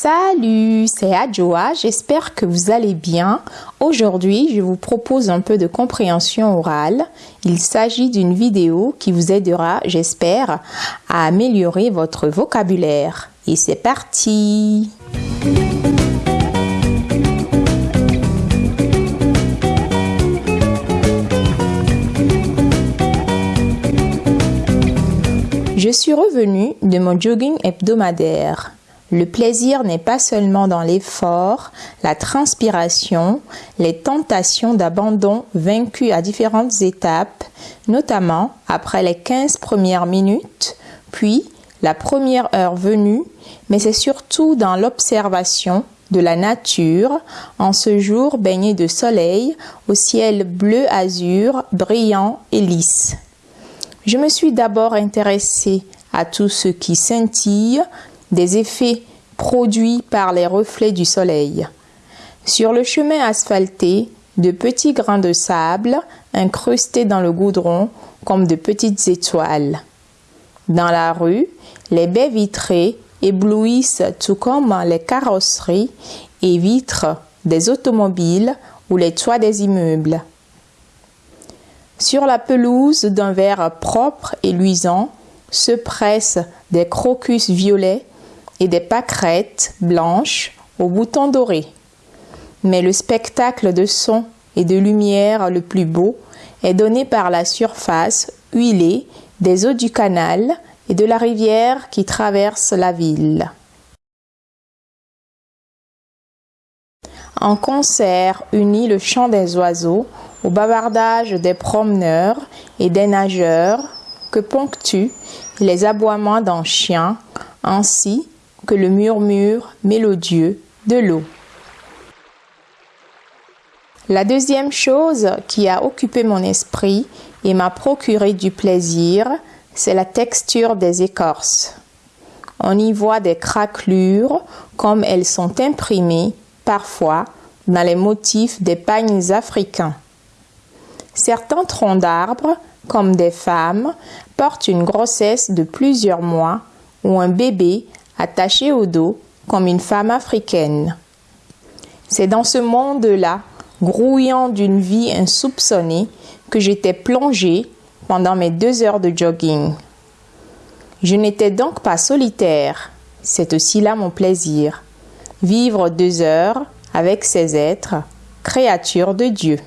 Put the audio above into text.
Salut, c'est Adjoa, j'espère que vous allez bien. Aujourd'hui, je vous propose un peu de compréhension orale. Il s'agit d'une vidéo qui vous aidera, j'espère, à améliorer votre vocabulaire. Et c'est parti Je suis revenue de mon jogging hebdomadaire. Le plaisir n'est pas seulement dans l'effort, la transpiration, les tentations d'abandon vaincues à différentes étapes, notamment après les 15 premières minutes, puis la première heure venue, mais c'est surtout dans l'observation de la nature en ce jour baigné de soleil au ciel bleu azur, brillant et lisse. Je me suis d'abord intéressée à tout ce qui scintille, des effets produits par les reflets du soleil. Sur le chemin asphalté, de petits grains de sable incrustés dans le goudron comme de petites étoiles. Dans la rue, les baies vitrées éblouissent tout comme les carrosseries et vitres des automobiles ou les toits des immeubles. Sur la pelouse d'un verre propre et luisant se pressent des crocus violets et des pâquerettes blanches aux boutons dorés. Mais le spectacle de son et de lumière le plus beau est donné par la surface huilée des eaux du canal et de la rivière qui traverse la ville. En concert unit le chant des oiseaux au bavardage des promeneurs et des nageurs que ponctuent les aboiements d'un chien, ainsi le murmure mélodieux de l'eau. La deuxième chose qui a occupé mon esprit et m'a procuré du plaisir, c'est la texture des écorces. On y voit des craquelures comme elles sont imprimées parfois dans les motifs des pagnes africains. Certains troncs d'arbres, comme des femmes, portent une grossesse de plusieurs mois ou un bébé attachée au dos comme une femme africaine. C'est dans ce monde-là, grouillant d'une vie insoupçonnée, que j'étais plongée pendant mes deux heures de jogging. Je n'étais donc pas solitaire, c'est aussi là mon plaisir. Vivre deux heures avec ces êtres, créatures de Dieu.